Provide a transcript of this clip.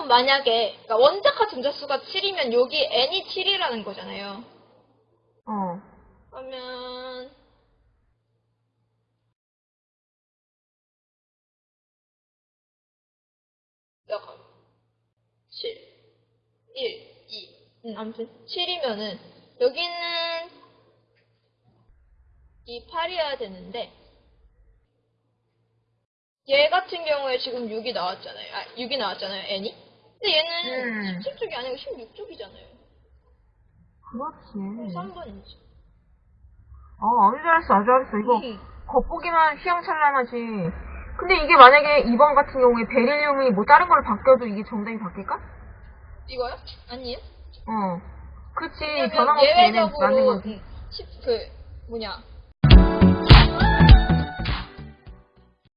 그럼 만약에 그러니까 원자카 전자수가 7이면 여기 n이 7이라는 거잖아요. 어. 그러면 약간 7, 1, 2. 음, 아무튼 7이면은 여기는 이 8이어야 되는데 얘 같은 경우에 지금 6이 나왔잖아요. 아, 6이 나왔잖아요, n이. 근데 얘는 음. 17쪽이 아니고 16쪽이잖아요. 그렇지. 3번이지. 어, 아주 잘했어, 아주 잘했어. 이거 겉보기만 휘황찬란하지. 근데 이게 만약에 2번 같은 경우에 베릴륨이 뭐 다른 걸로 바뀌어도 이게 정답이 바뀔까? 이거요? 아니에요? 어. 그치, 왜냐면 변함없이 얘는 맞는 예외적으로 거지. 음, 십- 그 뭐냐